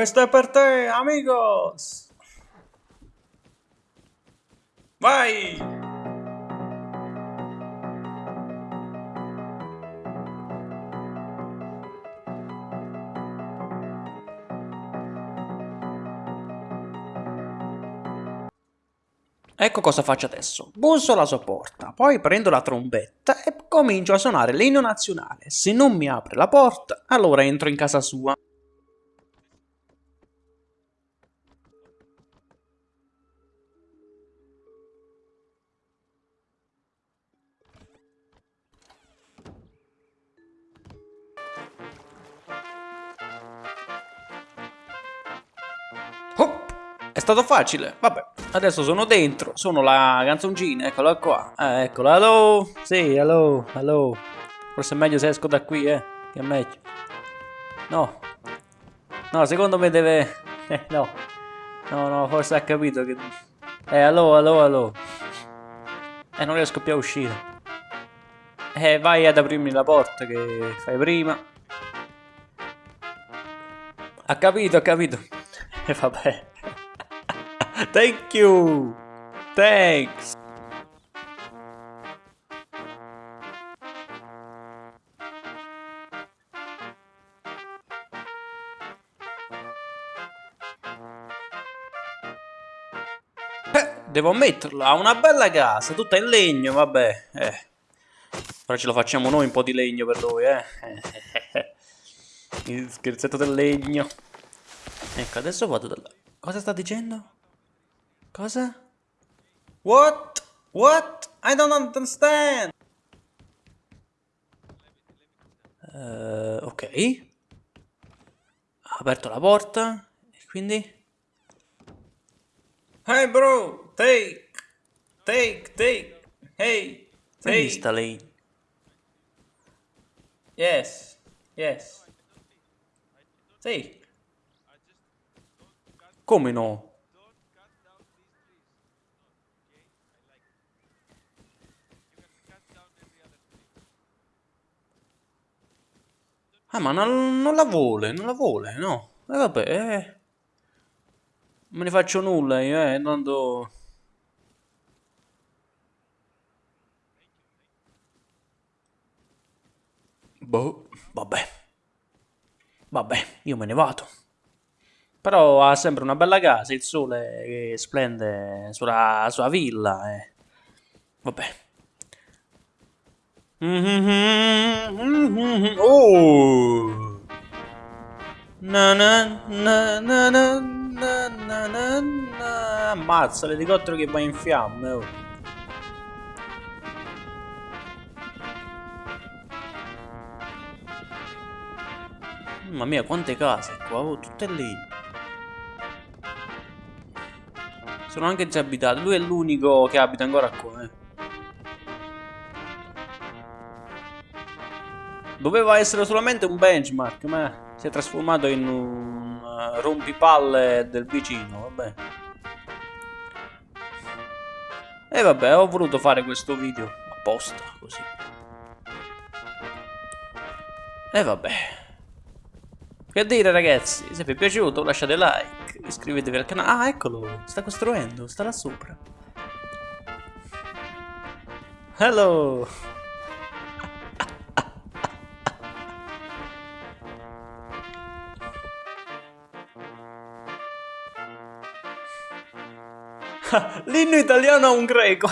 Questo è per te, amigos! Vai! Ecco cosa faccio adesso. Busso alla sua porta, poi prendo la trombetta e comincio a suonare l'inno nazionale. Se non mi apre la porta, allora entro in casa sua. È stato facile, vabbè. Adesso sono dentro, sono la canzoncina, eccola qua. Eh, eccola, hello. Sì, hello, hello. Forse è meglio se esco da qui, eh. Che è meglio. No. No, secondo me deve... Eh, no. No, no, forse ha capito che... Eh, hello, hello, hello. Eh, non riesco più a uscire. Eh, vai ad aprirmi la porta che fai prima. Ha capito, ha capito. E eh, vabbè. Thank you! Thanks! Eh, devo ammetterlo, ha una bella casa, tutta in legno, vabbè. Eh. Ora ce lo facciamo noi un po' di legno per lui, eh. Il scherzetto del legno. Ecco, adesso vado da. Cosa sta dicendo? Cosa? What? What? I don't understand. Uh, ok. Ha aperto la porta. E quindi? Hey bro, take, take, take, hey, take. sta lei? Yes, yes. Take. Come no? Ah, ma non, non, la vuole, non la vuole, no. E eh, vabbè, eh. Non me ne faccio nulla io, eh, tanto... Boh, vabbè. Vabbè, io me ne vado. Però ha sempre una bella casa, il sole che splende sulla sua villa, eh. Vabbè. Oh! Na na na na na na na na na. Ammazza l'elicottero che va in fiamme oh. Mamma mia quante case qua oh, tutte lì. Sono anche già abitate. Lui è l'unico che abita ancora qua eh Doveva essere solamente un benchmark, ma si è trasformato in un uh, rompipalle del vicino, vabbè. E vabbè, ho voluto fare questo video apposta, così. E vabbè. Che dire ragazzi, se vi è piaciuto lasciate like, iscrivetevi al canale. Ah, eccolo, sta costruendo, sta là sopra. Hello! L'inno italiano a un greco.